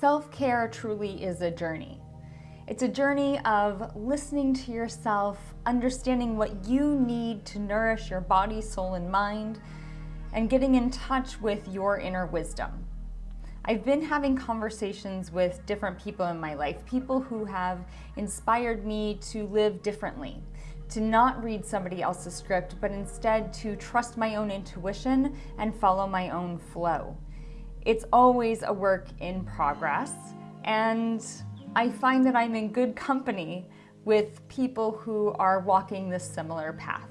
Self-care truly is a journey. It's a journey of listening to yourself, understanding what you need to nourish your body, soul, and mind, and getting in touch with your inner wisdom. I've been having conversations with different people in my life, people who have inspired me to live differently, to not read somebody else's script, but instead to trust my own intuition and follow my own flow. It's always a work in progress, and I find that I'm in good company with people who are walking this similar path.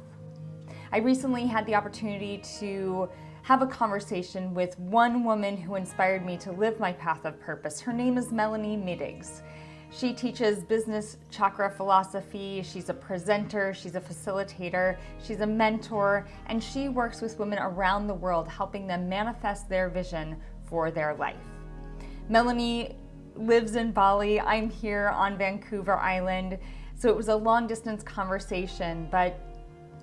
I recently had the opportunity to have a conversation with one woman who inspired me to live my path of purpose. Her name is Melanie Middigs. She teaches business chakra philosophy, she's a presenter, she's a facilitator, she's a mentor, and she works with women around the world helping them manifest their vision for their life. Melanie lives in Bali, I'm here on Vancouver Island, so it was a long distance conversation, but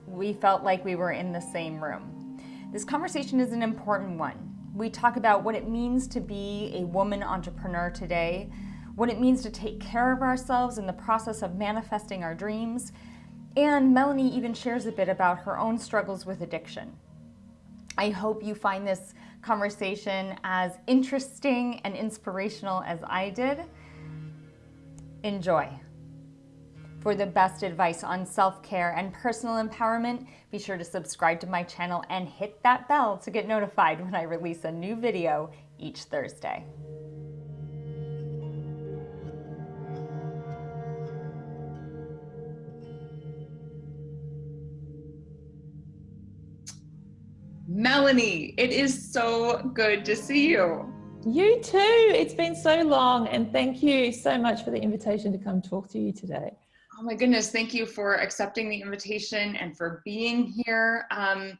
we felt like we were in the same room. This conversation is an important one. We talk about what it means to be a woman entrepreneur today, what it means to take care of ourselves in the process of manifesting our dreams, and Melanie even shares a bit about her own struggles with addiction. I hope you find this conversation as interesting and inspirational as I did. Enjoy. For the best advice on self-care and personal empowerment, be sure to subscribe to my channel and hit that bell to get notified when I release a new video each Thursday. Melanie, it is so good to see you. You too. It's been so long and thank you so much for the invitation to come talk to you today. Oh my goodness, thank you for accepting the invitation and for being here. Um,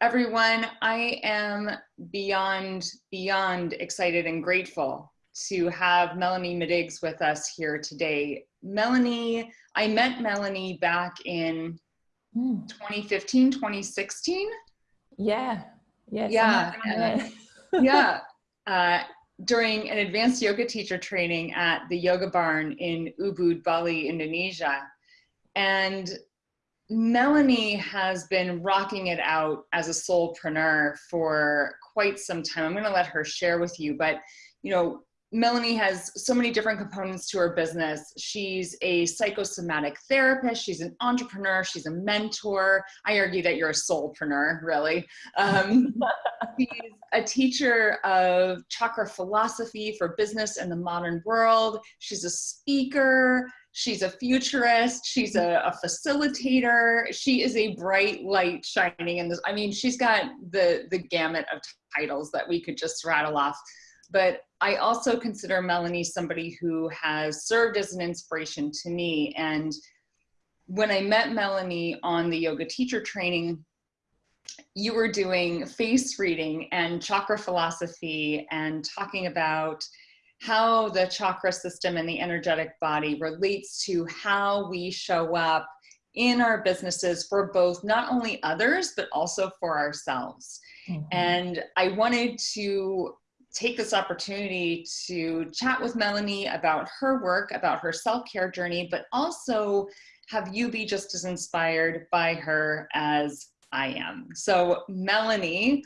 everyone, I am beyond, beyond excited and grateful to have Melanie Middigs with us here today. Melanie, I met Melanie back in mm. 2015, 2016. Yeah. Yes, yeah. yeah. Uh, during an advanced yoga teacher training at the Yoga Barn in Ubud, Bali, Indonesia. And Melanie has been rocking it out as a soulpreneur for quite some time. I'm going to let her share with you, but you know, Melanie has so many different components to her business. She's a psychosomatic therapist. She's an entrepreneur. She's a mentor. I argue that you're a soulpreneur, really. Um, she's a teacher of chakra philosophy for business and the modern world. She's a speaker. She's a futurist. She's a, a facilitator. She is a bright light shining in this. I mean, she's got the, the gamut of titles that we could just rattle off. But I also consider Melanie somebody who has served as an inspiration to me. And when I met Melanie on the yoga teacher training, you were doing face reading and chakra philosophy and talking about how the chakra system and the energetic body relates to how we show up in our businesses for both not only others, but also for ourselves. Mm -hmm. And I wanted to take this opportunity to chat with Melanie about her work, about her self-care journey, but also have you be just as inspired by her as I am. So Melanie,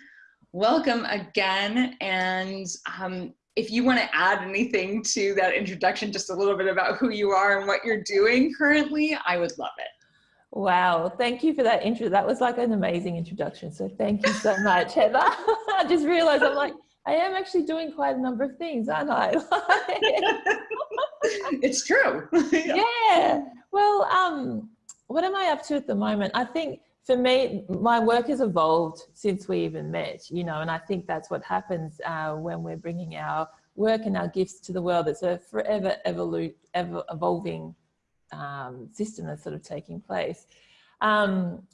welcome again. And um, if you want to add anything to that introduction, just a little bit about who you are and what you're doing currently, I would love it. Wow, thank you for that intro. That was like an amazing introduction. So thank you so much, Heather. I just realized I'm like, I am actually doing quite a number of things, aren't I? it's true. yeah. Well, um, what am I up to at the moment? I think for me, my work has evolved since we even met, you know, and I think that's what happens uh, when we're bringing our work and our gifts to the world. It's a forever evolu ever evolving um, system that's sort of taking place. Um,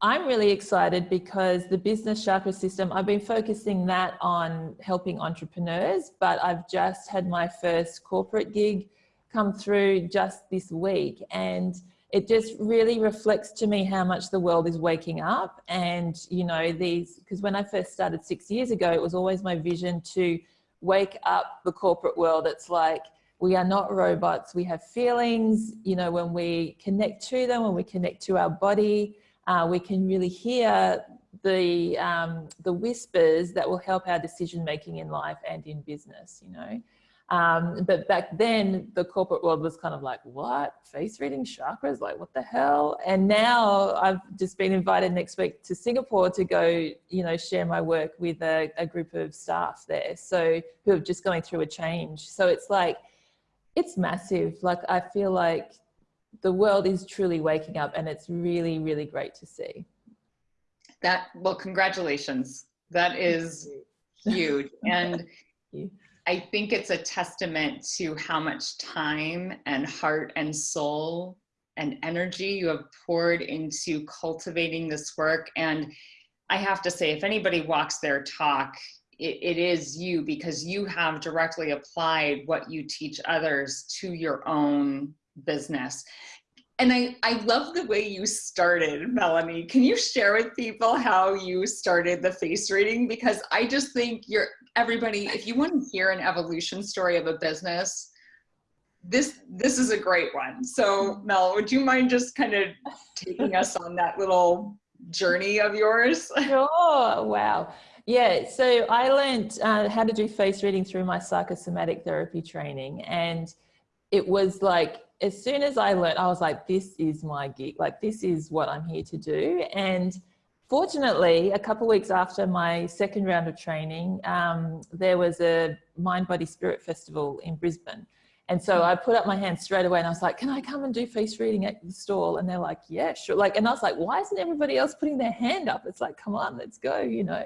I'm really excited because the business chakra system, I've been focusing that on helping entrepreneurs, but I've just had my first corporate gig come through just this week. And it just really reflects to me how much the world is waking up. And, you know, these, because when I first started six years ago, it was always my vision to wake up the corporate world. It's like, we are not robots. We have feelings, you know, when we connect to them, when we connect to our body, uh, we can really hear the, um, the whispers that will help our decision making in life and in business, you know. Um, but back then, the corporate world was kind of like, what? Face reading chakras? Like, what the hell? And now I've just been invited next week to Singapore to go, you know, share my work with a, a group of staff there. So, who are just going through a change. So, it's like, it's massive. Like, I feel like the world is truly waking up and it's really, really great to see. That, well, congratulations. That is huge. And I think it's a testament to how much time and heart and soul and energy you have poured into cultivating this work. And I have to say, if anybody walks their talk, it, it is you because you have directly applied what you teach others to your own business. And I, I love the way you started, Melanie. Can you share with people how you started the face reading? Because I just think you're everybody, if you want to hear an evolution story of a business, this this is a great one. So Mel, would you mind just kind of taking us on that little journey of yours? Sure. Wow. Yeah, so I learned uh, how to do face reading through my psychosomatic therapy training. And it was like, as soon as I learned, I was like, this is my gig. Like, this is what I'm here to do. And fortunately, a couple weeks after my second round of training, um, there was a Mind Body Spirit Festival in Brisbane. And so I put up my hand straight away and I was like, can I come and do face reading at the stall? And they're like, yeah, sure. Like, and I was like, why isn't everybody else putting their hand up? It's like, come on, let's go, you know?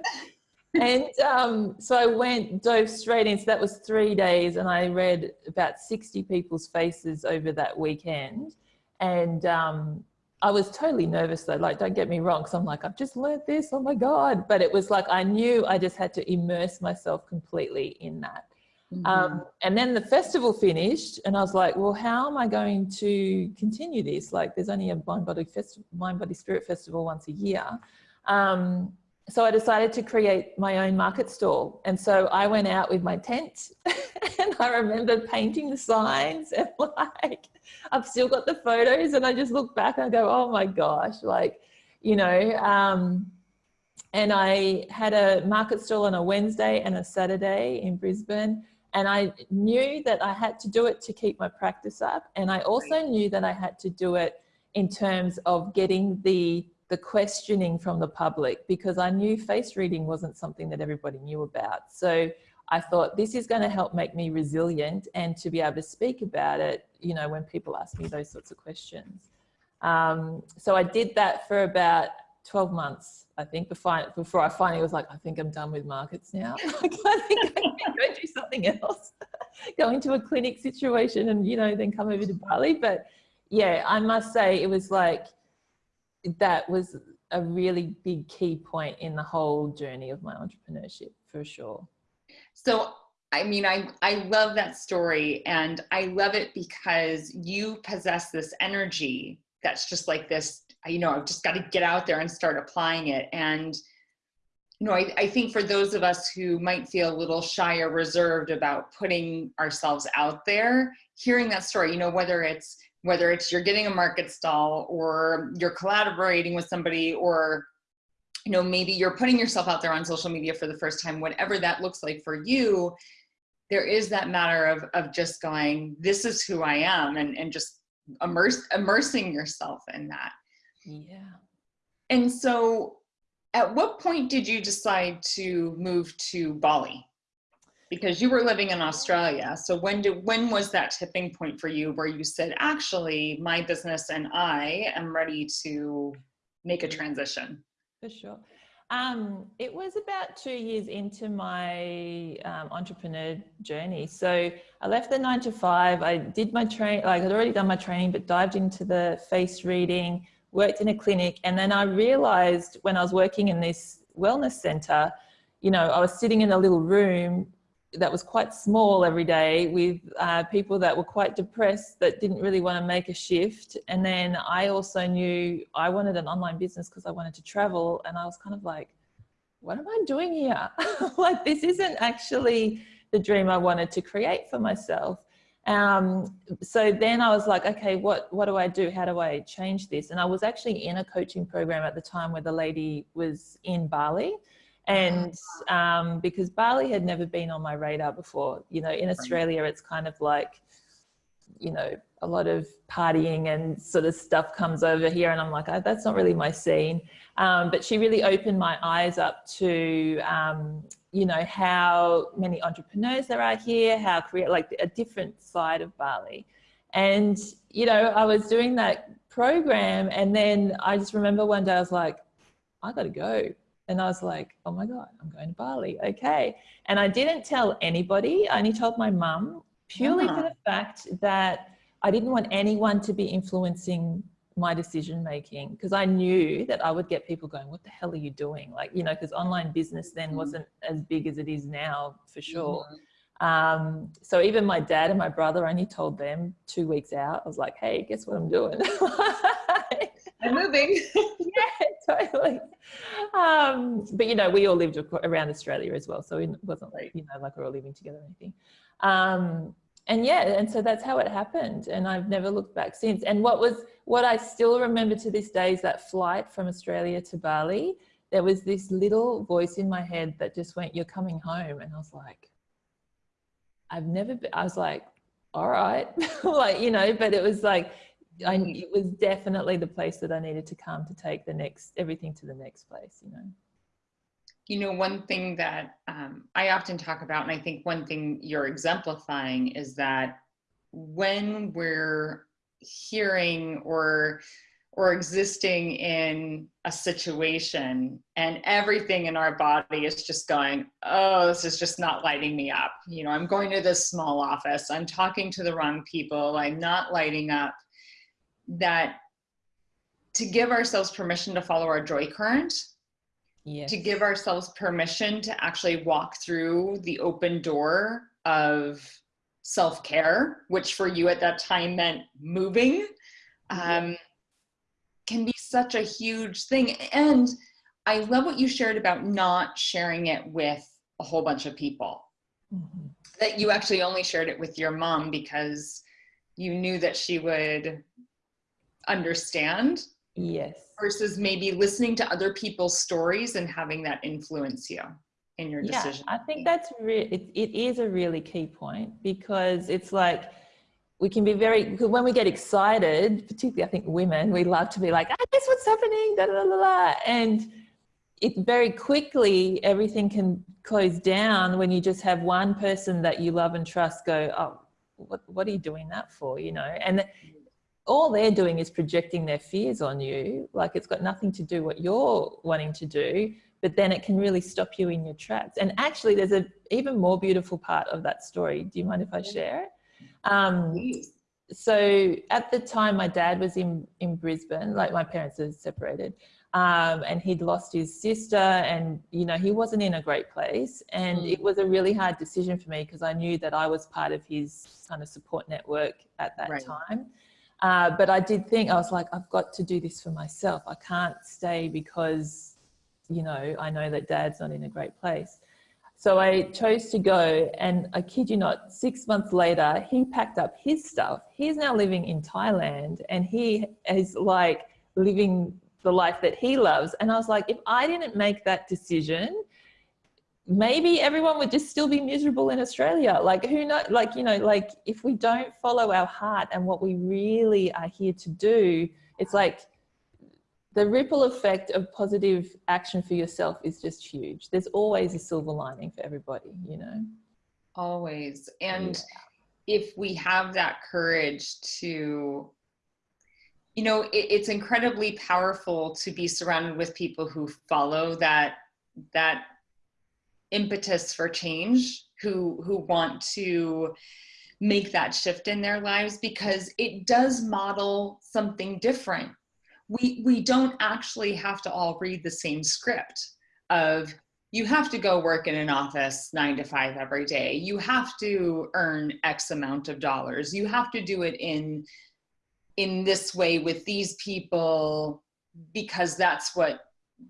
And um, so I went, dove straight in. So that was three days and I read about 60 people's faces over that weekend. And um, I was totally nervous though, like, don't get me wrong. Cause I'm like, I've just learned this, oh my God. But it was like, I knew I just had to immerse myself completely in that. Mm -hmm. um, and then the festival finished and I was like, well, how am I going to continue this? Like there's only a mind body, mind body spirit festival once a year. Um, so I decided to create my own market stall. And so I went out with my tent and I remember painting the signs and like, I've still got the photos and I just look back and I go, oh my gosh, like, you know, um, and I had a market stall on a Wednesday and a Saturday in Brisbane. And I knew that I had to do it to keep my practice up. And I also knew that I had to do it in terms of getting the, the questioning from the public because I knew face reading wasn't something that everybody knew about. So I thought this is going to help make me resilient and to be able to speak about it, you know, when people ask me those sorts of questions. Um, so I did that for about 12 months, I think, before, before I finally was like, I think I'm done with markets now. I think I can go do something else, go into a clinic situation and, you know, then come over to Bali. But yeah, I must say it was like, that was a really big key point in the whole journey of my entrepreneurship for sure. So, I mean, I, I love that story and I love it because you possess this energy that's just like this, you know, I've just got to get out there and start applying it. And, you know, I, I think for those of us who might feel a little shy or reserved about putting ourselves out there, hearing that story, you know, whether it's, whether it's you're getting a market stall or you're collaborating with somebody or you know, maybe you're putting yourself out there on social media for the first time, whatever that looks like for you, there is that matter of, of just going, this is who I am and, and just immerse, immersing yourself in that. Yeah. And so at what point did you decide to move to Bali? Because you were living in Australia. So when did, when was that tipping point for you where you said, actually, my business and I am ready to make a transition? For sure. Um, it was about two years into my um, entrepreneur journey. So I left the nine to five. I did my train, like I'd already done my training, but dived into the face reading, worked in a clinic. And then I realized when I was working in this wellness center, you know, I was sitting in a little room that was quite small every day with uh, people that were quite depressed that didn't really want to make a shift. And then I also knew I wanted an online business because I wanted to travel. And I was kind of like, what am I doing here? like, this isn't actually the dream I wanted to create for myself. Um, so then I was like, okay, what, what do I do? How do I change this? And I was actually in a coaching program at the time where the lady was in Bali. And um, because Bali had never been on my radar before, you know, in Australia, it's kind of like, you know, a lot of partying and sort of stuff comes over here. And I'm like, oh, that's not really my scene. Um, but she really opened my eyes up to, um, you know, how many entrepreneurs there are here, how create like a different side of Bali. And, you know, I was doing that program and then I just remember one day I was like, I got to go. And I was like, oh my God, I'm going to Bali. Okay. And I didn't tell anybody. I only told my mum purely for the fact that I didn't want anyone to be influencing my decision making because I knew that I would get people going, what the hell are you doing? Like, you know, because online business then mm-hmm. wasn't as big as it is now for sure. Mm -hmm. Um, so even my dad and my brother only told them two weeks out. I was like, hey, guess what I'm doing? I'm moving. yeah, totally. Um, but you know, we all lived around Australia as well. So it wasn't like, you know, like we are all living together or anything. Um, and yeah, and so that's how it happened. And I've never looked back since. And what was, what I still remember to this day is that flight from Australia to Bali. There was this little voice in my head that just went, you're coming home. And I was like, I've never been, I was like, all right, like, you know, but it was like, I, it was definitely the place that I needed to come to take the next, everything to the next place, you know. You know, one thing that um, I often talk about, and I think one thing you're exemplifying is that when we're hearing or or existing in a situation and everything in our body is just going, oh, this is just not lighting me up. You know, I'm going to this small office, I'm talking to the wrong people, I'm not lighting up. That to give ourselves permission to follow our joy current, yes. to give ourselves permission to actually walk through the open door of self-care, which for you at that time meant moving. Um, can be such a huge thing. And I love what you shared about not sharing it with a whole bunch of people. Mm -hmm. That you actually only shared it with your mom because you knew that she would understand. Yes. Versus maybe listening to other people's stories and having that influence you in your decision. Yeah, I think that's re- it, it is a really key point because it's like we can be very, when we get excited, particularly I think women, we love to be like, ah, guess what's happening, da, da, da, da. And it very quickly, everything can close down when you just have one person that you love and trust go, oh, what, what are you doing that for, you know? And all they're doing is projecting their fears on you. Like it's got nothing to do what you're wanting to do, but then it can really stop you in your tracks. And actually there's an even more beautiful part of that story. Do you mind if I share it? Um, so at the time, my dad was in, in Brisbane, like my parents are separated, um, and he'd lost his sister and, you know, he wasn't in a great place. And mm. it was a really hard decision for me because I knew that I was part of his kind of support network at that right. time. Uh, but I did think, I was like, I've got to do this for myself. I can't stay because, you know, I know that dad's not in a great place. So I chose to go and I kid you not, six months later, he packed up his stuff. He's now living in Thailand and he is like living the life that he loves. And I was like, if I didn't make that decision, maybe everyone would just still be miserable in Australia. Like who know, like, you know, like if we don't follow our heart and what we really are here to do, it's like, the ripple effect of positive action for yourself is just huge. There's always a silver lining for everybody, you know? Always. And yeah. if we have that courage to, you know, it, it's incredibly powerful to be surrounded with people who follow that, that impetus for change, who, who want to, make that shift in their lives because it does model something different we, we don't actually have to all read the same script of you have to go work in an office nine to five every day. You have to earn X amount of dollars. You have to do it in, in this way with these people because that's what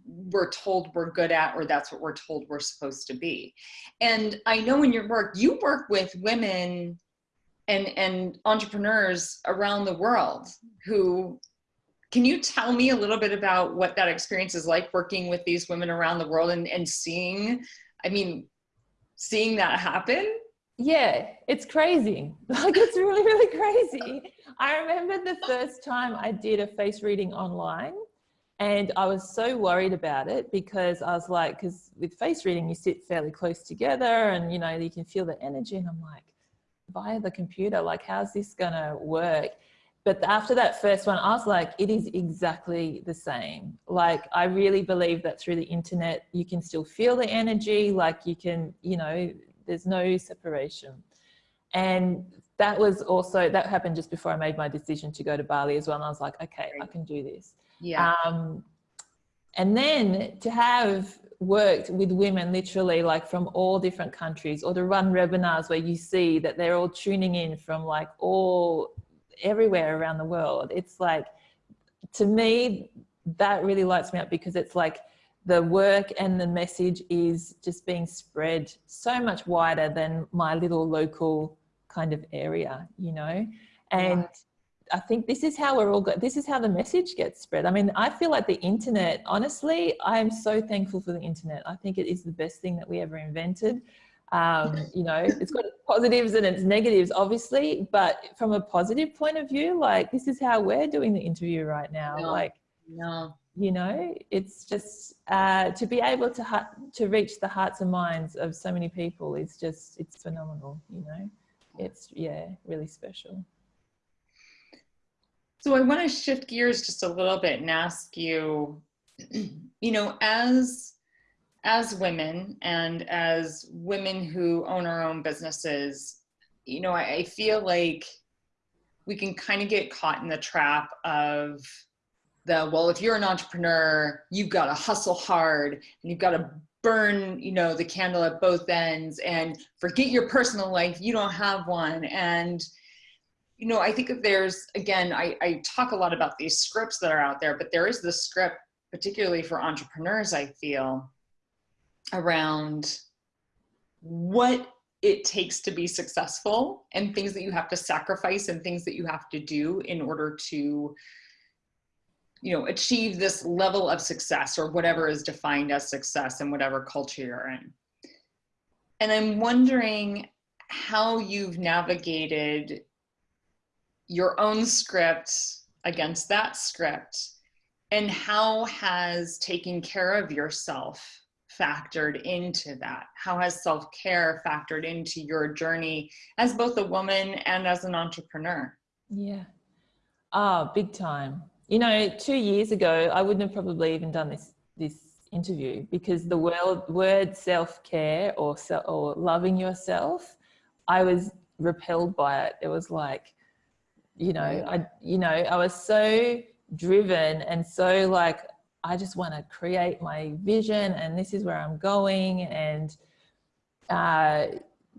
we're told we're good at or that's what we're told we're supposed to be. And i know in your work you work with women and and entrepreneurs around the world who can you tell me a little bit about what that experience is like working with these women around the world and, and seeing i mean seeing that happen? Yeah it's crazy. Like it's really really crazy. I remember the first time i did a face reading online and I was so worried about it because I was like, because with face reading, you sit fairly close together and, you know, you can feel the energy. And I'm like, via the computer, like, how's this going to work? But after that first one, I was like, it is exactly the same. Like, I really believe that through the internet, you can still feel the energy. Like, you can, you know, there's no separation. And that was also, that happened just before I made my decision to go to Bali as well. And I was like, okay, I can do this. Yeah. Um, and then to have worked with women literally like from all different countries or to run webinars where you see that they're all tuning in from like all everywhere around the world. It's like, to me, that really lights me up because it's like the work and the message is just being spread so much wider than my little local kind of area, you know? And right. I think this is how we're all good. This is how the message gets spread. I mean, I feel like the internet, honestly, I'm so thankful for the internet. I think it is the best thing that we ever invented. Um, you know, it's got its positives and its negatives, obviously, but from a positive point of view, like this is how we're doing the interview right now. No, like, no. you know, it's just uh, to be able to to reach the hearts and minds of so many people is just it's phenomenal. You know, it's yeah, really special. So I want to shift gears just a little bit and ask you, you know, as as women and as women who own our own businesses, you know, I, I feel like we can kind of get caught in the trap of the well, if you're an entrepreneur, you've got to hustle hard and you've got to burn, you know, the candle at both ends and forget your personal life. You don't have one and you know, I think if there's, again, I, I talk a lot about these scripts that are out there, but there is the script, particularly for entrepreneurs, I feel, around what it takes to be successful and things that you have to sacrifice and things that you have to do in order to you know achieve this level of success or whatever is defined as success in whatever culture you're in. And i'm wondering how you've navigated your own script against that script? And how has taking care of yourself factored into that? How has self-care factored into your journey as both a woman and as an entrepreneur? Yeah. Ah oh, big time. You know two years ago i wouldn't have probably even done this this interview because the word, word self-care or, or loving yourself i was repelled by it. It was like you know i you know i was so driven and so like i just want to create my vision and this is where i'm going. And uh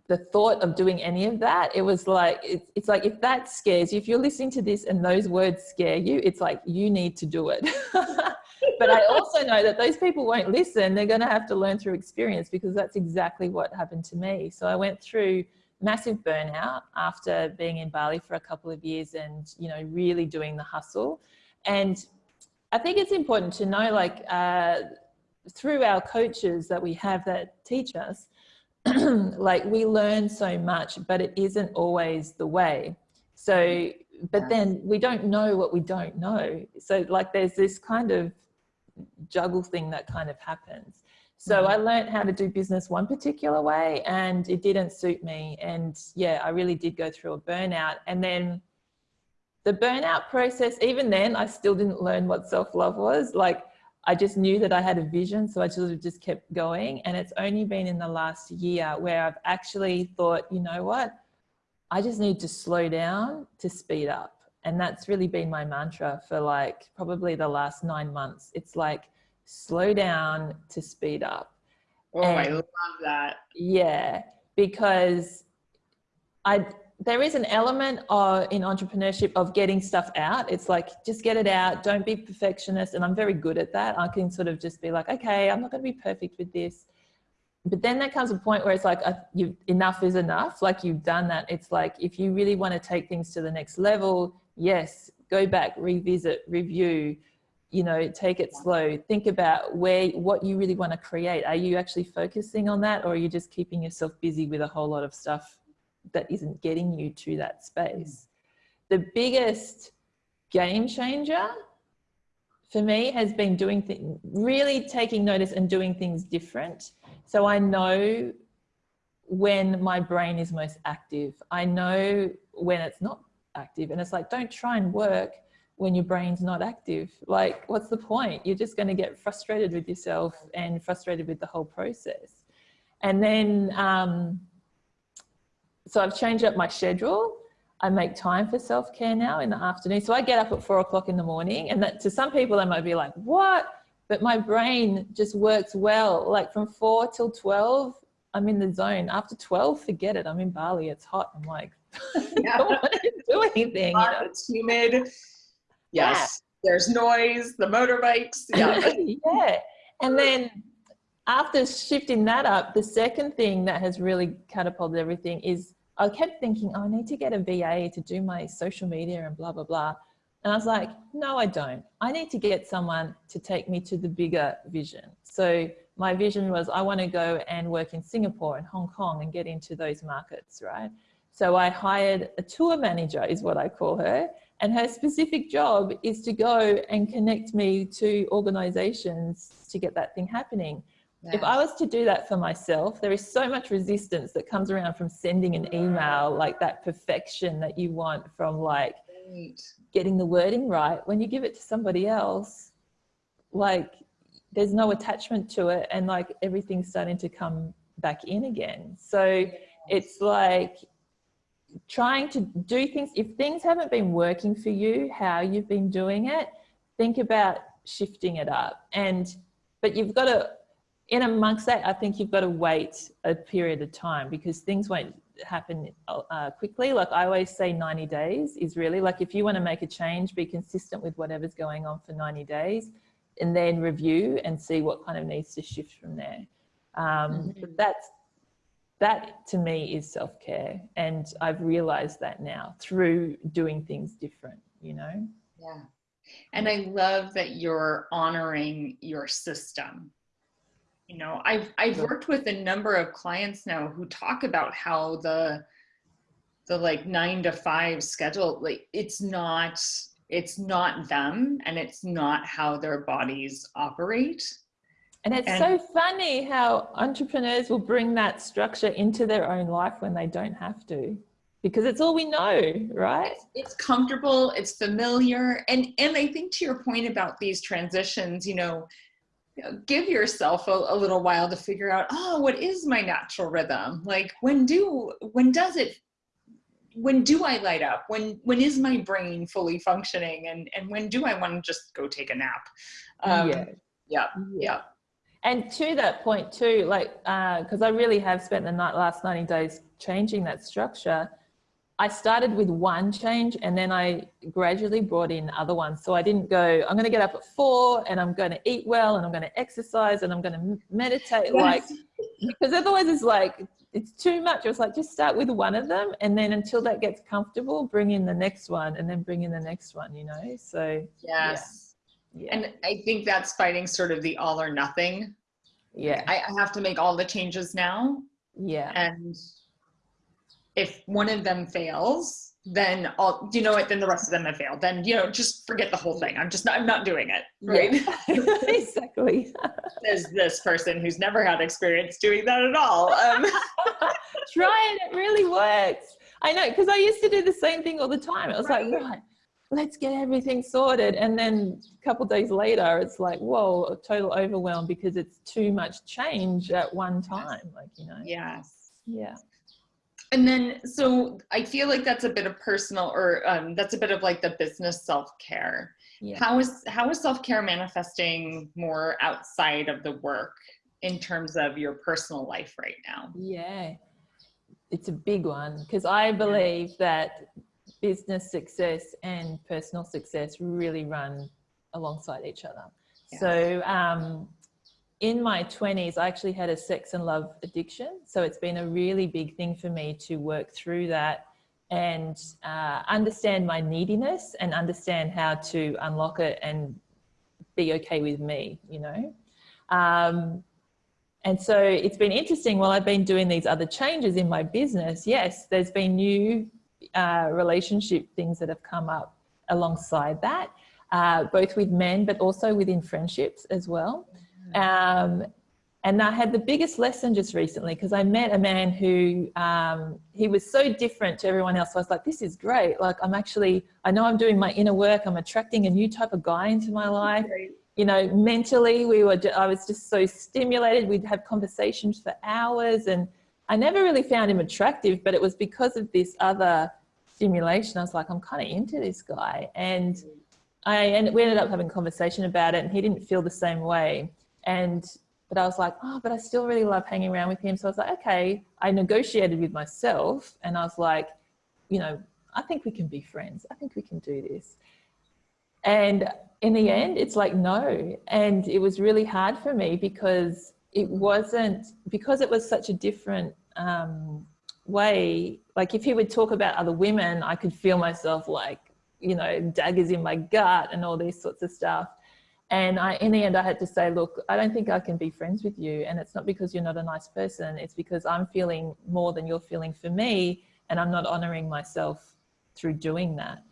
the thought of doing any of that it was like it's, it's like if that scares you if you're listening to this and those words scare you it's like you need to do it. But i also know that those people won't listen. They're going to have to learn through experience because that's exactly what happened to me. So i went through massive burnout after being in Bali for a couple of years and, you know, really doing the hustle. And I think it's important to know, like, uh, through our coaches that we have that teach us, like we learn so much, but it isn't always the way. So, but then we don't know what we don't know. So like there's this kind of juggle thing that kind of happens. So I mm-hmm. learned how to do business one particular way and it didn't suit me. And yeah, I really did go through a burnout. And then the burnout process, even then, I still didn't learn what self-love was. Like I just knew that I had a vision. So I just, just kept going. And it's only been in the last year where I've actually thought, you know what? I just need to slow down to speed up. And that's really been my mantra for like probably the last nine months. It's like, slow down to speed up. Oh, and, I love that. Yeah, because I there is an element of, in entrepreneurship of getting stuff out. It's like, just get it out. Don't be perfectionist. And I'm very good at that. I can sort of just be like, okay, I'm not going to be perfect with this. But then there comes a point where it's like, uh, you, enough is enough. Like you've done that. It's like, if you really want to take things to the next level, yes, go back, revisit, review, you know, take it slow. Think about where, what you really want to create. Are you actually focusing on that or are you just keeping yourself busy with a whole lot of stuff that isn't getting you to that space. The biggest game changer for me has been doing things, really taking notice and doing things different. So I know when my brain is most active. I know when it's not active and it's like, don't try and work when your brain's not active. Like, what's the point? You're just going to get frustrated with yourself and frustrated with the whole process. And then, um, so I've changed up my schedule. I make time for self-care now in the afternoon. So I get up at four o'clock in the morning and that to some people, they might be like, what? But my brain just works well. Like from four till 12, I'm in the zone. After 12, forget it. I'm in Bali. It's hot. I'm like, yeah. don't want to do anything. You know? It's humid. Yes. Yeah. There's noise, the motorbikes. Yeah. yeah. And then after shifting that up, the second thing that has really catapulted everything is I kept thinking, oh, I need to get a VA to do my social media and blah, blah, blah. And I was like, no, I don't. I need to get someone to take me to the bigger vision. So my vision was I want to go and work in Singapore and Hong Kong and get into those markets, right? So I hired a tour manager is what I call her. And her specific job is to go and connect me to organizations to get that thing happening. If I was to do that for myself, there is so much resistance that comes around from sending an email, like that perfection that you want from like right. getting the wording right. When you give it to somebody else, like there's no attachment to it and like everything's starting to come back in again. So oh it's like trying to do things, if things haven't been working for you, how you've been doing it, think about shifting it up. And, but you've got to in amongst that, I think you've got to wait a period of time because things won't happen uh, quickly. Like I always say 90 days is really like if you want to make a change, be consistent with whatever's going on for 90 days and then review and see what kind of needs to shift from there. Um, mm -hmm. That's, that to me is self-care. And I've realized that now through doing things different, you know? Yeah. And I love that you're honoring your system you know i've i've worked with a number of clients now who talk about how the the like nine to five schedule like it's not it's not them and it's not how their bodies operate and it's and, so funny how entrepreneurs will bring that structure into their own life when they don't have to because it's all we know right it's, comfortable it's familiar and and i think to your point about these transitions you know give yourself a, a, little while to figure out, oh, what is my natural rhythm? Like when do, when does it, when do I light up? When, when is my brain fully functioning? And, and when do I want to just go take a nap? Um, yeah. yeah. Yeah. And to that point too, like, uh, cause I really have spent the night, last 90 days changing that structure I started with one change and then I gradually brought in other ones. So I didn't go, I'm going to get up at four and I'm going to eat well and I'm going to exercise and I'm going to meditate. Yes. Like, because otherwise it's like, it's too much. It was like, just start with one of them. And then until that gets comfortable, bring in the next one and then bring in the next one, you know? So, yes. Yeah. Yeah. And I think that's fighting sort of the all or nothing. Yeah. I, I have to make all the changes now. Yeah. And if one of them fails, then all you know what, then the rest of them have failed. Then, you know, just forget the whole thing. I'm just not, I'm not doing it. Right. Yeah. exactly. There's this person who's never had experience doing that at all. Um. Try it, it really works. I know, because I used to do the same thing all the time. It was right. like, right, let's get everything sorted. And then a couple days later, it's like, whoa, a total overwhelm because it's too much change at one time. Like, you know. Yes. Yeah and then so i feel like that's a bit of personal or um, that's a bit of like the business self-care yeah. how is how is self-care manifesting more outside of the work in terms of your personal life right now yeah it's a big one because I believe that business success and personal success really run alongside each other. Yeah. So um, in my 20s, I actually had a sex and love addiction. So it's been a really big thing for me to work through that and uh, understand my neediness and understand how to unlock it and be okay with me, you know. Um, and so it's been interesting while I've been doing these other changes in my business. Yes, there's been new uh, relationship things that have come up alongside that, uh, both with men, but also within friendships as well. Um, and I had the biggest lesson just recently because I met a man who um, he was so different to everyone else. So I was like, this is great. Like I'm actually, I know I'm doing my inner work. I'm attracting a new type of guy into my life. You know, mentally we were, I was just so stimulated. We'd have conversations for hours and I never really found him attractive, but it was because of this other stimulation. I was like, I'm kind of into this guy. And I, and we ended up having a conversation about it and he didn't feel the same way. And, but I was like, oh, but I still really love hanging around with him. So I was like, okay, I negotiated with myself and I was like, you know, I think we can be friends. I think we can do this. And in the end, it's like, no. And it was really hard for me because it wasn't, because it was such a different um, way, like if he would talk about other women, I could feel myself like, you know, daggers in my gut and all these sorts of stuff. And I, in the end, I had to say, look, I don't think I can be friends with you. And it's not because you're not a nice person. It's because I'm feeling more than you're feeling for me. And I'm not honoring myself through doing that,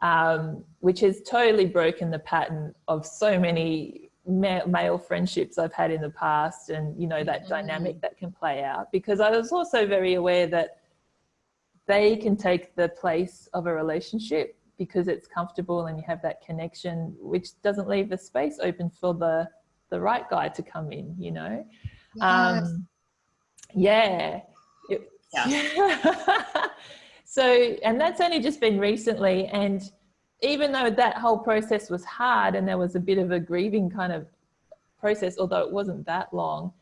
um, which has totally broken the pattern of so many male friendships I've had in the past and, you know, that mm -hmm. dynamic that can play out. Because I was also very aware that they can take the place of a relationship because it's comfortable and you have that connection, which doesn't leave the space open for the, the right guy to come in, you know? Yes. Um, yeah. It, yeah. so, and that's only just been recently. And even though that whole process was hard and there was a bit of a grieving kind of process, although it wasn't that long,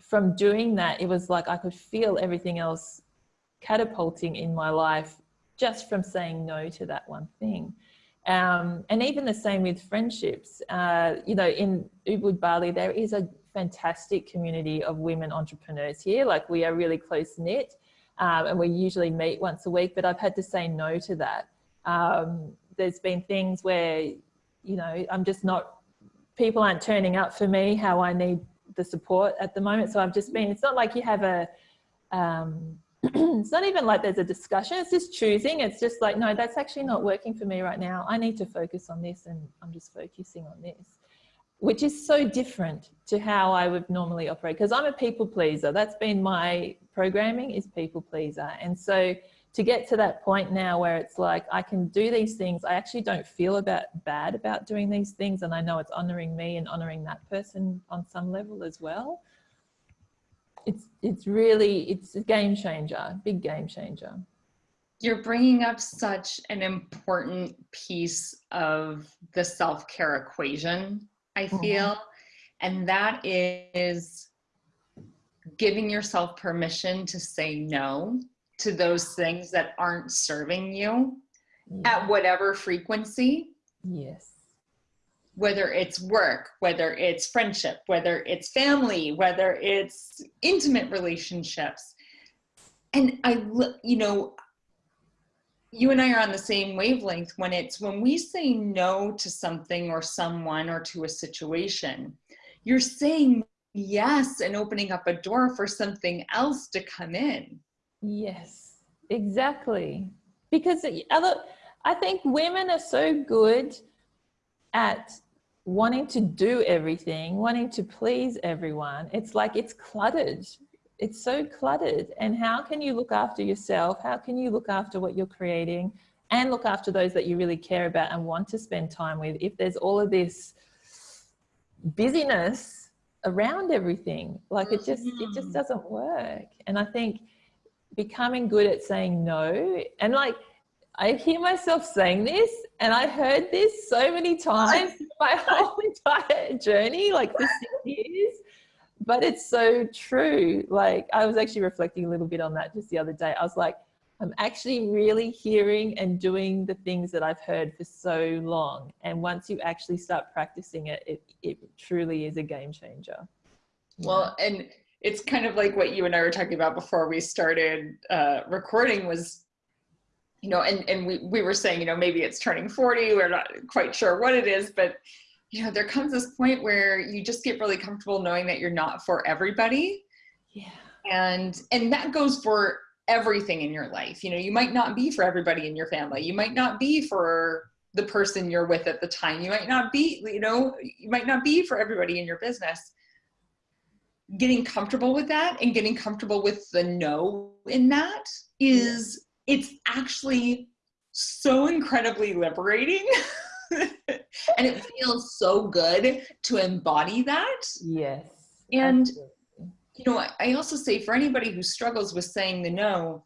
from doing that, it was like I could feel everything else catapulting in my life just from saying no to that one thing. Um, and even the same with friendships. Uh, you know, in Ubud, Bali, there is a fantastic community of women entrepreneurs here. Like we are really close knit um, and we usually meet once a week, but I've had to say no to that. Um, there's been things where, you know, I'm just not, people aren't turning up for me how I need the support at the moment. So I've just been, it's not like you have a, um, it's not even like there's a discussion, it's just choosing. It's just like, no, that's actually not working for me right now. I need to focus on this and I'm just focusing on this, which is so different to how I would normally operate because I'm a people pleaser. That's been my programming is people pleaser. And so to get to that point now where it's like, I can do these things. I actually don't feel about bad about doing these things. And I know it's honoring me and honoring that person on some level as well it's it's really it's a game changer big game changer you're bringing up such an important piece of the self-care equation i mm-hmm. feel mm -hmm. and that is giving yourself permission to say no to those things that aren't serving you yeah. at whatever frequency yes whether it's work, whether it's friendship, whether it's family, whether it's intimate relationships. And I, you know, you and I are on the same wavelength when it's when we say no to something or someone or to a situation, you're saying yes and opening up a door for something else to come in. Yes, exactly. Because other, I think women are so good at wanting to do everything, wanting to please everyone. It's like it's cluttered. It's so cluttered. And how can you look after yourself? How can you look after what you're creating and look after those that you really care about and want to spend time with if there's all of this busyness around everything? Like it just, it just mm-hmm. doesn't work. And I think becoming good at saying no and like I hear myself saying this and I heard this so many times my whole entire journey, like for six years. but it's so true. Like I was actually reflecting a little bit on that just the other day. I was like, I'm actually really hearing and doing the things that I've heard for so long. And once you actually start practicing it, it, it truly is a game changer. Well, and it's kind of like what you and I were talking about before we started uh, recording was, you know, and, and we, we were saying, you know, maybe it's turning 40, we're not quite sure what it is, but you know, there comes this point where you just get really comfortable knowing that you're not for everybody. Yeah. And, and that goes for everything in your life. You know, you might not be for everybody in your family. You might not be for the person you're with at the time. You might not be, you know, you might not be for everybody in your business. Getting comfortable with that and getting comfortable with the no in that is, it's actually so incredibly liberating. and it feels so good to embody that. Yes. And, absolutely. you know, I also say for anybody who struggles with saying the no,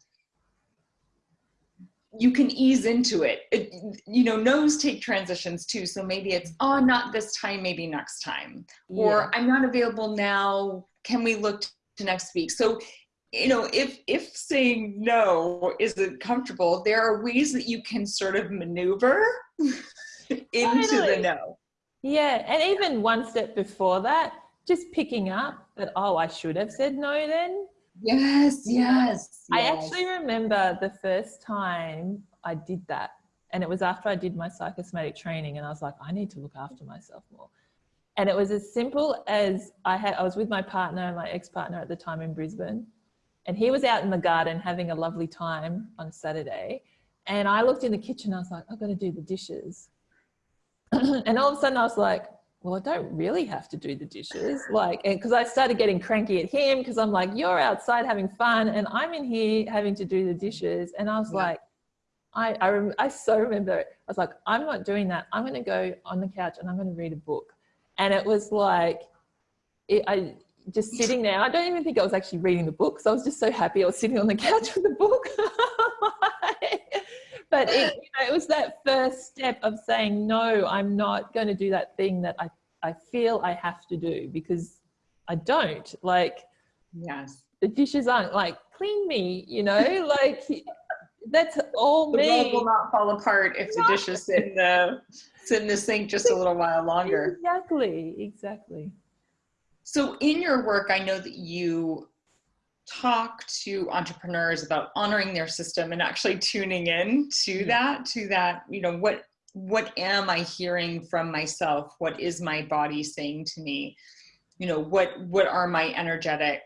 you can ease into it. it. you know no's take transitions too so maybe it's oh not this time maybe next time or i'm not available now can we look to next week so you know if if saying no isn't comfortable there are ways that you can sort of maneuver into totally. the no. Yeah, and even one step before that, just picking up that, oh, I should have said no then. Yes, yes. I actually remember the first time I did that. And it was after I did my psychosomatic training and I was like, I need to look after myself more. And it was as simple as I had, I was with my partner, my ex-partner at the time in Brisbane, and he was out in the garden having a lovely time on Saturday. And I looked in the kitchen, I was like, I've got to do the dishes. and all of a sudden I was like, well, I don't really have to do the dishes. Like, because I started getting cranky at him because I'm like, you're outside having fun and I'm in here having to do the dishes. And I was yeah. like, I, I, rem- I so remember it. I was like, I'm not doing that. I'm going to go on the couch and I'm going to read a book. And it was like, it, I just sitting there. I don't even think I was actually reading the book. So I was just so happy I was sitting on the couch with the book. but it, you know, it was that first step of saying, no, I'm not going to do that thing that I, I feel I have to do because I don't like, yes, the dishes aren't like clean me, you know, like that's all the me. world will not fall apart if the dishes sit in the, in the sink just a little while longer. Exactly. Exactly. So in your work, I know that you talk to entrepreneurs about honoring their system and actually tuning in to hmm. that to that you know what what am i hearing from myself what is my body saying to me you know what what are my energetic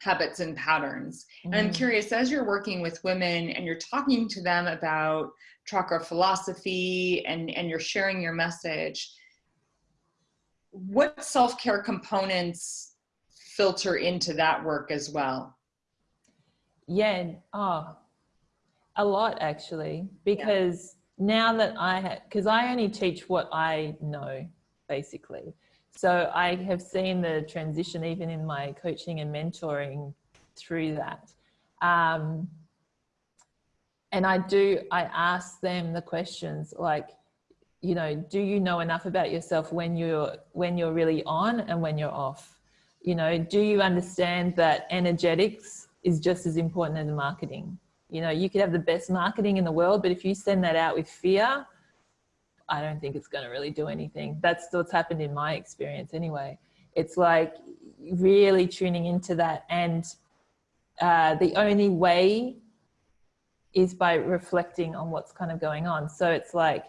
habits and patterns mm. and i'm mm. curious as you're working with women and you're talking to them about chakra philosophy and and you're sharing your message what self-care components filter into that work as well? Yeah, oh, a lot actually, because yeah. now that I have, because I only teach what I know, basically. So I have seen the transition even in my coaching and mentoring through that. Um, and I do, I ask them the questions like, you know, do you know enough about yourself when you're, when you're really on and when you're off? you know, do you understand that energetics is just as important as marketing? You know, you could have the best marketing in the world, but if you send that out with fear, I don't think it's going to really do anything. That's what's happened in my experience anyway. It's like really tuning into that. And uh, the only way is by reflecting on what's kind of going on. So it's like,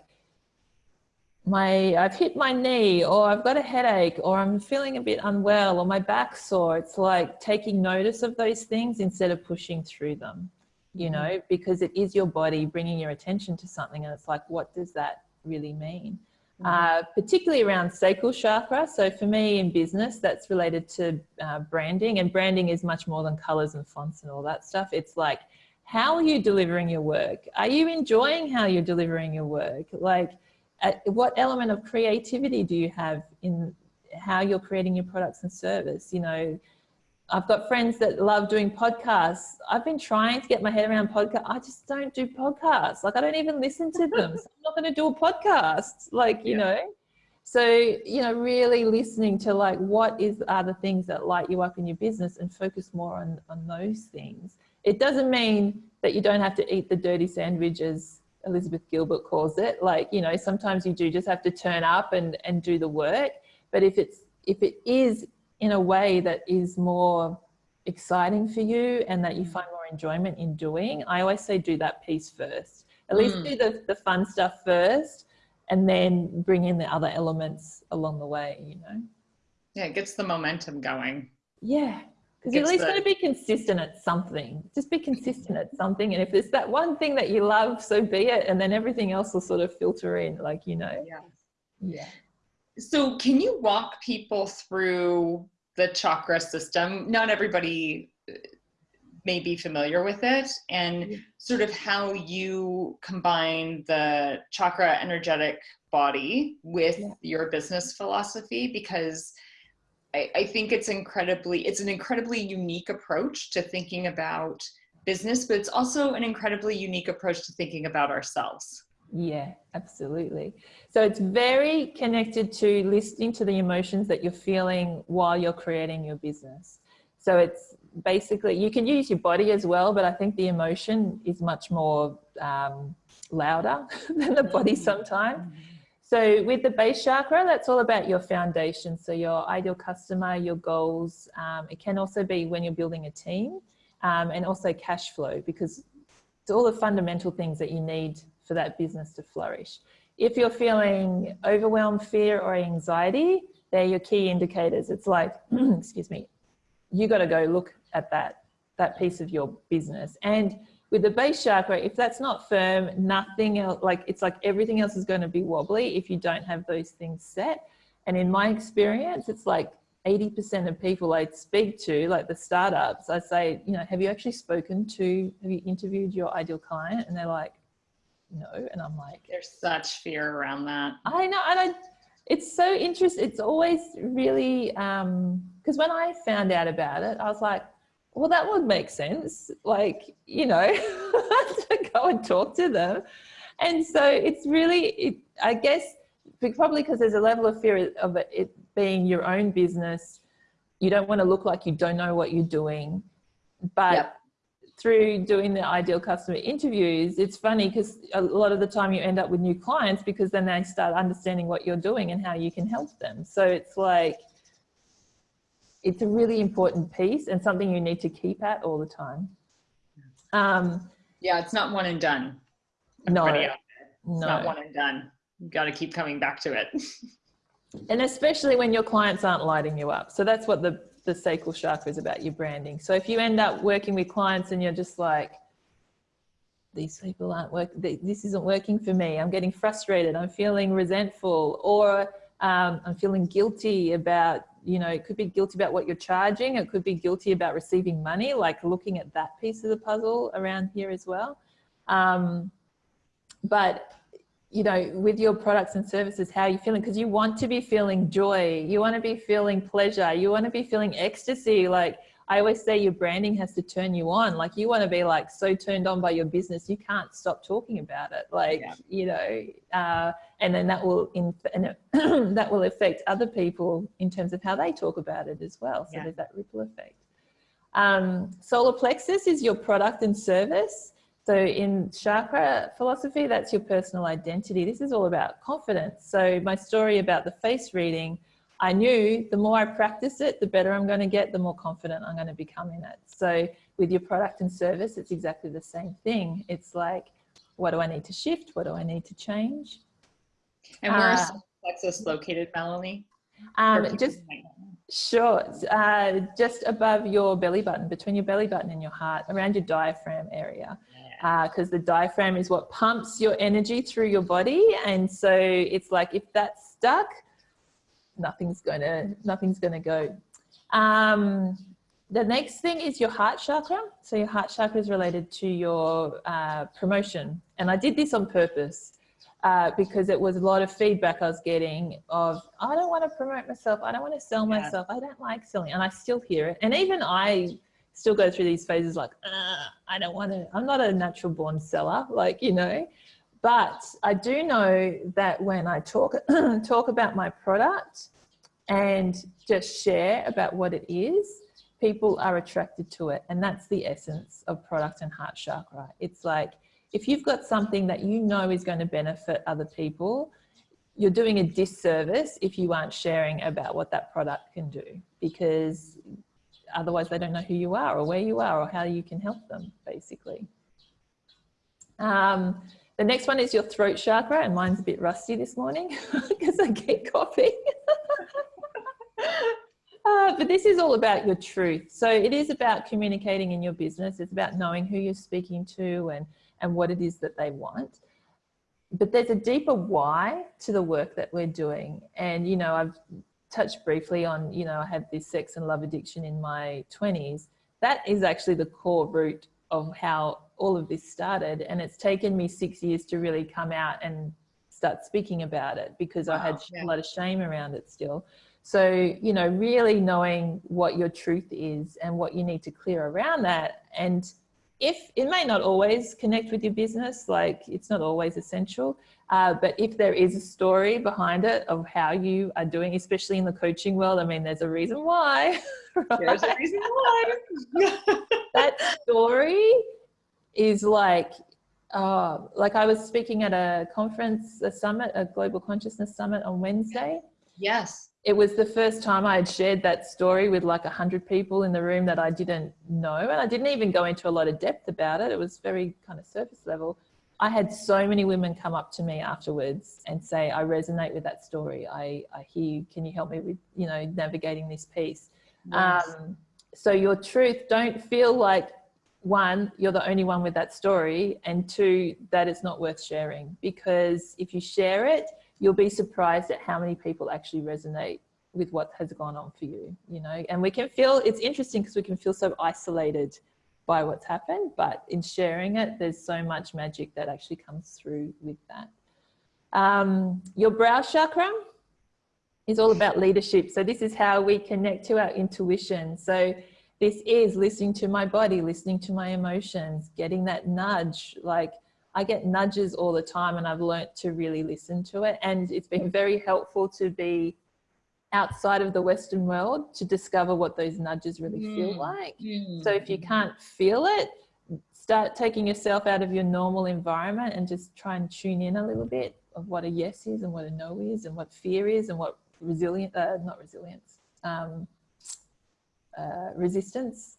my I've hit my knee or I've got a headache or I'm feeling a bit unwell or my back sore. It's like taking notice of those things instead of pushing through them, you mm-hmm. know, because it is your body bringing your attention to something and it's like, what does that really mean? Mm-hmm. Uh, particularly around sacral chakra. So for me in business, that's related to uh, branding and branding is much more than colors and fonts and all that stuff. It's like, how are you delivering your work? Are you enjoying how you're delivering your work? Like, what element of creativity do you have in how you're creating your products and service? You know, I've got friends that love doing podcasts. I've been trying to get my head around podcast. I just don't do podcasts. Like I don't even listen to them. So I'm not going to do a podcast. Like, you yeah. know, So, you know, really listening to like what is are the things that light you up in your business and focus more on, on those things. It doesn't mean that you don't have to eat the dirty sandwiches Elizabeth Gilbert calls it. Like, you know, sometimes you do just have to turn up and, and do the work. But if it's if it is in a way that is more exciting for you and that you find more enjoyment in doing, I always say do that piece first. At least mm. do the, the fun stuff first and then bring in the other elements along the way, you know? Yeah, it gets the momentum going. Yeah, because you're at least the... going to be consistent at something. Just be consistent at something. And if there's that one thing that you love, so be it. And then everything else will sort of filter in, like, you know? Yeah. Yeah. So can you walk people through the chakra system? Not everybody uh, may be familiar with it and sort of how you combine the chakra energetic body with yeah. your business philosophy because I, I think it's incredibly, it's an incredibly unique approach to thinking about business, but it's also an incredibly unique approach to thinking about ourselves. Yeah, absolutely. So it's very connected to listening to the emotions that you're feeling while you're creating your business. So it's basically, you can use your body as well, but I think the emotion is much more um, louder than the body mm-hmm. sometimes. Mm -hmm. So with the base chakra, that's all about your foundation. So your ideal customer, your goals. Um, it can also be when you're building a team um, and also cash flow because it's all the fundamental things that you need for that business to flourish. If you're feeling overwhelmed, fear or anxiety, they're your key indicators. It's like, excuse me, you got to go look at that, that piece of your business. And with the base chakra, if that's not firm, nothing else, like it's like everything else is going to be wobbly if you don't have those things set. And in my experience, it's like 80% of people I speak to, like the startups, I say, you know, have you actually spoken to, have you interviewed your ideal client? And they're like, no. And I'm like, there's such fear around that. I know. And I, it's so interesting. It's always really, um, because when I found out about it, I was like, well, that would make sense. Like, you know, to go and talk to them. And so it's really, it, I guess, probably because there's a level of fear of it being your own business. You don't want to look like you don't know what you're doing. But yep. Through doing the ideal customer interviews, it's funny because a lot of the time you end up with new clients because then they start understanding what you're doing and how you can help them. So it's like, it's a really important piece and something you need to keep at all the time. Um, yeah, it's not one and done. No, it's no. not one and done. You've got to keep coming back to it. and especially when your clients aren't lighting you up. So that's what the, the sacral chakra is about, your branding. So if you end up working with clients and you're just like, these people aren't working, this isn't working for me. I'm getting frustrated. I'm feeling resentful or um, I'm feeling guilty about you know, it could be guilty about what you're charging. It could be guilty about receiving money, like looking at that piece of the puzzle around here as well. Um, but, you know, with your products and services, how you're you feeling? Because you want to be feeling joy. You want to be feeling pleasure. You want to be feeling ecstasy. Like I always say your branding has to turn you on. Like you want to be like so turned on by your business, you can't stop talking about it. Like, yeah. you know, uh, and then that will, in, that will affect other people in terms of how they talk about it as well. So yeah. there's that ripple effect. Um, solar plexus is your product and service. So in chakra philosophy, that's your personal identity. This is all about confidence. So my story about the face reading, I knew the more I practice it, the better I'm going to get, the more confident I'm going to become in it. So with your product and service, it's exactly the same thing. It's like, what do I need to shift? What do I need to change? And where's uh, plexus located, Melanie? Um, just sure, uh, just above your belly button, between your belly button and your heart, around your diaphragm area. Because uh, the diaphragm is what pumps your energy through your body. And so it's like, if that's stuck, nothing's gonna nothing's gonna go. Um, the next thing is your heart chakra. So your heart chakra is related to your uh, promotion. And I did this on purpose uh, because it was a lot of feedback I was getting of, I don't want to promote myself. I don't want to sell myself. I don't like selling. And I still hear it. And even I still go through these phases like, uh, I don't want to, I'm not a natural born seller, like, you know, but I do know that when I talk talk about my product and just share about what it is, people are attracted to it, and that's the essence of product and heart chakra. It's like if you've got something that you know is going to benefit other people, you're doing a disservice if you aren't sharing about what that product can do. Because otherwise they don't know who you are or where you are or how you can help them basically. Um, the next one is your throat chakra and mine's a bit rusty this morning because I keep coughing. uh, but this is all about your truth. So it is about communicating in your business. It's about knowing who you're speaking to and, and what it is that they want but there's a deeper why to the work that we're doing. And, you know, I've touched briefly on, you know, I had this sex and love addiction in my 20s. That is actually the core root of how all of this started. And it's taken me six years to really come out and start speaking about it because wow, I had yeah. a lot of shame around it still. So, you know, really knowing what your truth is and what you need to clear around that and if it may not always connect with your business, like it's not always essential, uh, but if there is a story behind it of how you are doing, especially in the coaching world, I mean, there's a reason why. Right? There's a reason why. that story is like, uh, like I was speaking at a conference, a summit, a global consciousness summit on Wednesday. Yes it was the first time I had shared that story with like a hundred people in the room that I didn't know. And I didn't even go into a lot of depth about it. It was very kind of surface level. I had so many women come up to me afterwards and say, I resonate with that story. I, I hear you. Can you help me with, you know, navigating this piece? Yes. Um, so your truth, don't feel like one, you're the only one with that story. And two, that it's not worth sharing because if you share it, you'll be surprised at how many people actually resonate with what has gone on for you, you know, and we can feel, it's interesting because we can feel so isolated by what's happened, but in sharing it, there's so much magic that actually comes through with that. Um, your brow chakra is all about leadership. So this is how we connect to our intuition. So this is listening to my body, listening to my emotions, getting that nudge, like I get nudges all the time and I've learnt to really listen to it. And it's been very helpful to be outside of the Western world to discover what those nudges really mm. feel like. Mm. So if you can't feel it, start taking yourself out of your normal environment and just try and tune in a little bit of what a yes is and what a no is and what fear is and what resilient, uh, not resilience, um, uh, resistance.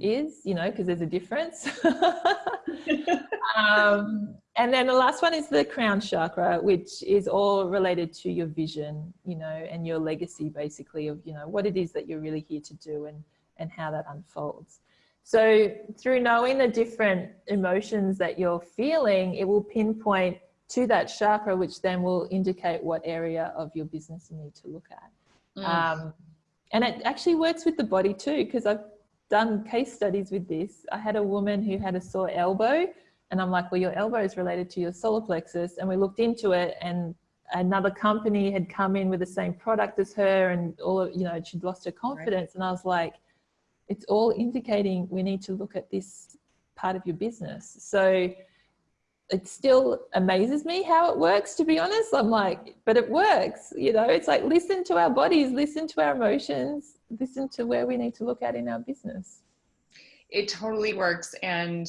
Is, you know, because there's a difference. um, and then the last one is the crown chakra, which is all related to your vision, you know, and your legacy basically of, you know, what it is that you're really here to do and, and how that unfolds. So through knowing the different emotions that you're feeling, it will pinpoint to that chakra, which then will indicate what area of your business you need to look at. Mm. Um, and it actually works with the body too, because I've done case studies with this. I had a woman who had a sore elbow and I'm like, well, your elbow is related to your solar plexus. And we looked into it and another company had come in with the same product as her and all of, you know, she'd lost her confidence. Right. And I was like, it's all indicating we need to look at this part of your business. So it still amazes me how it works, to be honest. I'm like, but it works, you know, it's like, listen to our bodies, listen to our emotions, listen to where we need to look at in our business. It totally works. And,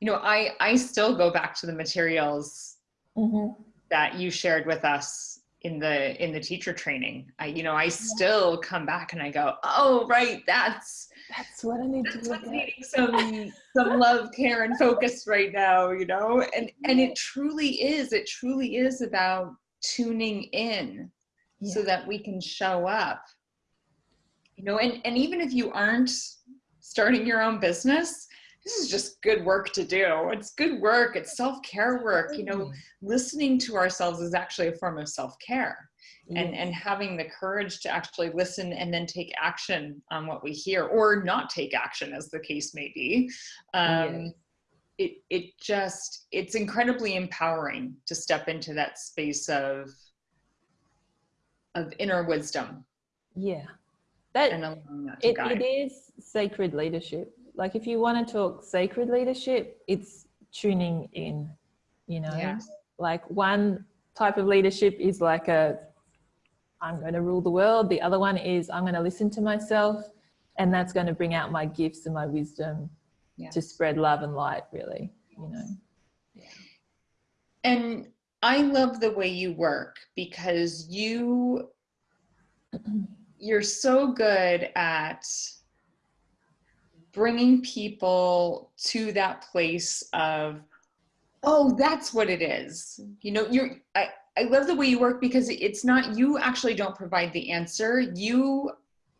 you know, I, I still go back to the materials mm-hmm. that you shared with us in the, in the teacher training. I, you know, I still come back and I go, oh, right. That's, that's what I need to look at. needing some, some love, care and focus right now, you know, and, and it truly is, it truly is about tuning in yeah. so that we can show up you know and and even if you aren't starting your own business this is just good work to do. It's good work. It's self-care work. You know listening to ourselves is actually a form of self-care. And and having the courage to actually listen and then take action on what we hear or not take action as the case may be. Um, it it just it's incredibly empowering to step into that space of of inner wisdom. Yeah. That, that it, it is sacred leadership. Like if you want to talk sacred leadership, it's tuning in, you know? Yes. Like one type of leadership is like a, I'm going to rule the world. The other one is I'm going to listen to myself and that's going to bring out my gifts and my wisdom yes. to spread love and light really, you know. Yeah. And I love the way you work because you you're so good at bringing people to that place of oh that's what it is. You know you're I, I love the way you work because it's not you actually don't provide the answer. You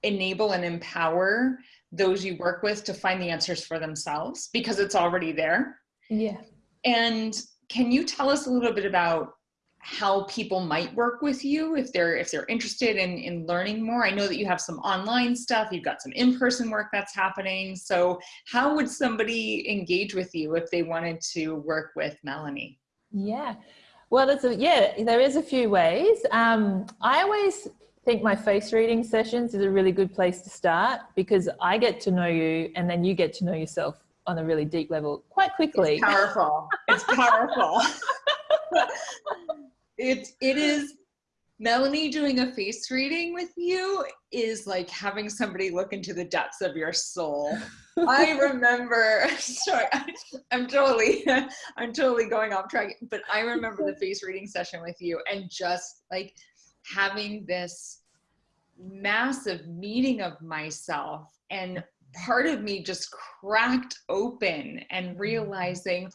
enable and empower those you work with to find the answers for themselves because it's already there. Yeah. And can you tell us a little bit about how people might work with you if they're if they're interested in in learning more. I know that you have some online stuff. You've got some in-person work that's happening. So how would somebody engage with you if they wanted to work with melanie? Yeah. Well there's a yeah there is a few ways. Um i always think my face reading sessions is a really good place to start because i get to know you and then you get to know yourself on a really deep level quite quickly. It's powerful. It's powerful it it is Melanie doing a face reading with you is like having somebody look into the depths of your soul. I remember, sorry, I'm totally, I'm totally going off track, but I remember the face reading session with you and just like having this massive meeting of myself and part of me just cracked open and realizing,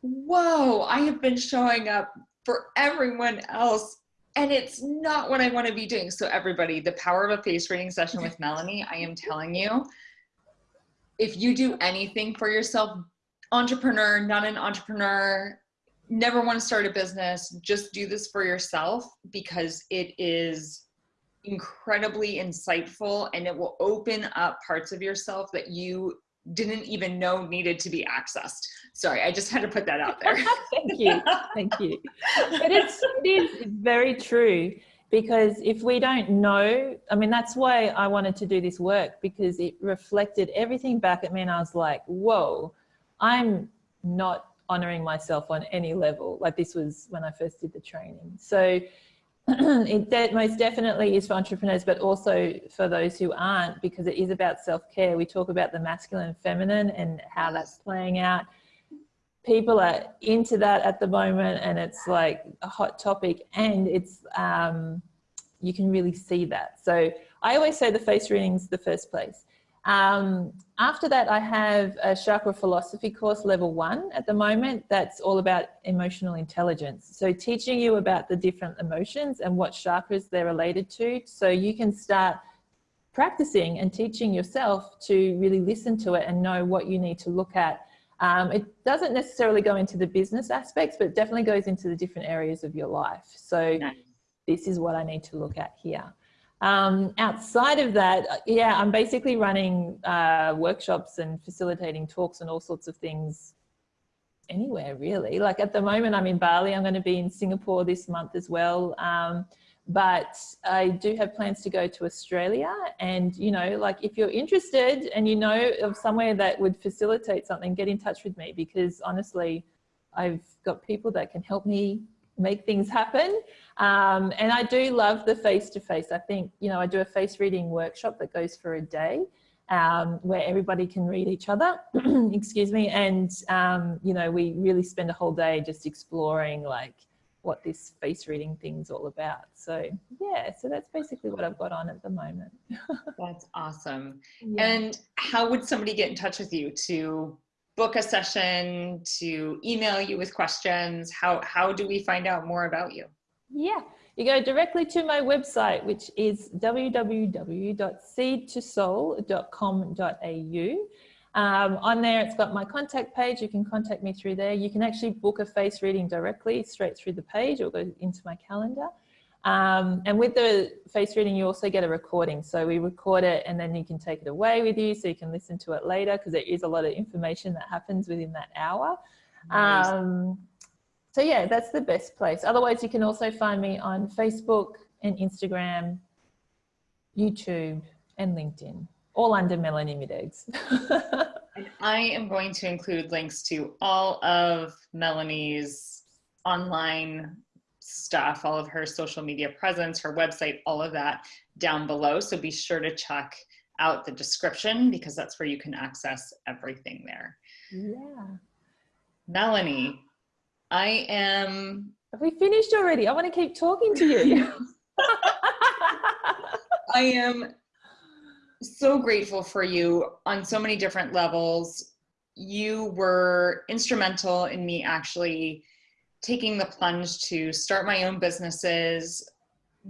whoa, I have been showing up for everyone else and it's not what I want to be doing. So everybody, the power of a face reading session with Melanie, I am telling you, if you do anything for yourself, entrepreneur, not an entrepreneur, never want to start a business, just do this for yourself because it is incredibly insightful and it will open up parts of yourself that you didn't even know needed to be accessed. Sorry, I just had to put that out there. Thank you. Thank you. But it's, it is very true because if we don't know, I mean, that's why I wanted to do this work because it reflected everything back at me and I was like, whoa, I'm not honoring myself on any level. Like this was when I first did the training. So it de most definitely is for entrepreneurs, but also for those who aren't, because it is about self-care. We talk about the masculine and feminine and how that's playing out. People are into that at the moment and it's like a hot topic and it's, um, you can really see that. So I always say the face reading's the first place. Um, after that, I have a chakra philosophy course, level one at the moment. That's all about emotional intelligence. So teaching you about the different emotions and what chakras they're related to. So you can start practicing and teaching yourself to really listen to it and know what you need to look at. Um, it doesn't necessarily go into the business aspects, but definitely goes into the different areas of your life. So nice. this is what I need to look at here. Um, outside of that, uh, yeah, I'm basically running uh, workshops and facilitating talks and all sorts of things anywhere really. Like at the moment I'm in Bali, I'm going to be in Singapore this month as well. Um, but I do have plans to go to Australia and you know like if you're interested and you know of somewhere that would facilitate something get in touch with me because honestly I've got people that can help me make things happen. Um, and I do love the face-to-face. -face. I think, you know, I do a face reading workshop that goes for a day um, where everybody can read each other, excuse me. And, um, you know, we really spend a whole day just exploring like what this face reading thing's all about. So yeah, so that's basically what I've got on at the moment. that's awesome. Yeah. And how would somebody get in touch with you to book a session, to email you with questions? How, how do we find out more about you? Yeah, you go directly to my website, which is www.seedtosoul.com.au. Um, on there, it's got my contact page. You can contact me through there. You can actually book a face reading directly straight through the page or go into my calendar. Um, and with the face reading, you also get a recording. So we record it and then you can take it away with you so you can listen to it later because there is a lot of information that happens within that hour. Nice. Um, so yeah, that's the best place. Otherwise, you can also find me on Facebook and Instagram, YouTube and LinkedIn, all under Melanie Mideggs. I am going to include links to all of Melanie's online stuff, all of her social media presence, her website, all of that down below. So be sure to check out the description because that's where you can access everything there. Yeah. Melanie, I am. Have we finished already? I want to keep talking to you. I am so grateful for you on so many different levels. You were instrumental in me actually taking the plunge to start my own businesses.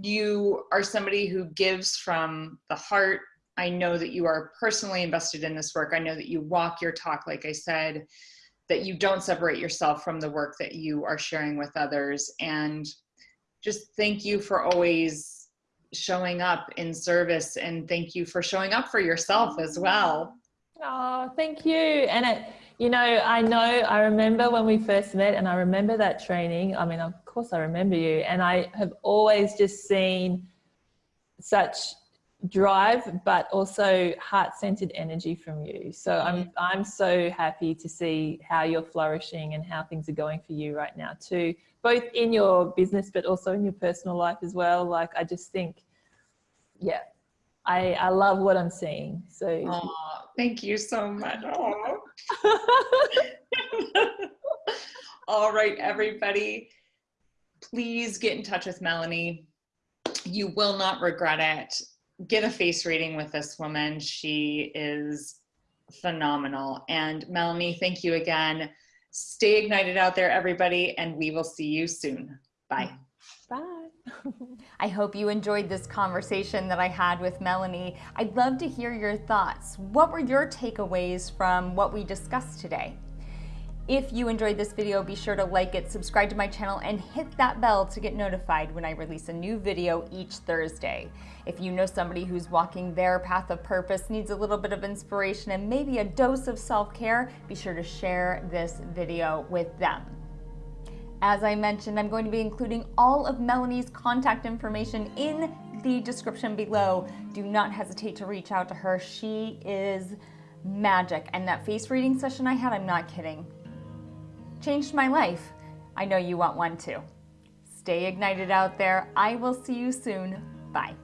You are somebody who gives from the heart. I know that you are personally invested in this work. I know that you walk your talk, like I said, that you don't separate yourself from the work that you are sharing with others. And just thank you for always showing up in service and thank you for showing up for yourself as well. Oh, thank you. And it, you know, I know, I remember when we first met and I remember that training. I mean, of course I remember you and I have always just seen such drive, but also heart-centered energy from you. So I'm, mm-hmm. I'm so happy to see how you're flourishing and how things are going for you right now too, both in your business, but also in your personal life as well. Like, I just think, yeah, I, I love what I'm seeing. So Aww, thank you so much. All right, everybody, please get in touch with Melanie. You will not regret it get a face reading with this woman. She is phenomenal. And Melanie, thank you again. Stay ignited out there, everybody, and we will see you soon. Bye. Bye. I hope you enjoyed this conversation that I had with Melanie. I'd love to hear your thoughts. What were your takeaways from what we discussed today? If you enjoyed this video, be sure to like it, subscribe to my channel, and hit that bell to get notified when I release a new video each Thursday. If you know somebody who's walking their path of purpose, needs a little bit of inspiration and maybe a dose of self-care, be sure to share this video with them. As I mentioned, I'm going to be including all of Melanie's contact information in the description below. Do not hesitate to reach out to her. She is magic. And that face reading session I had, I'm not kidding changed my life. I know you want one too. Stay ignited out there. I will see you soon. Bye.